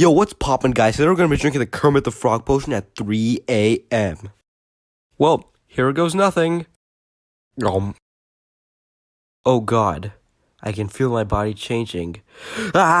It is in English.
Yo, what's poppin', guys? Today we're gonna be drinking the Kermit the Frog potion at 3 a.m. Well, here goes nothing. Um. Oh god. I can feel my body changing. Ah!